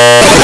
Yeah.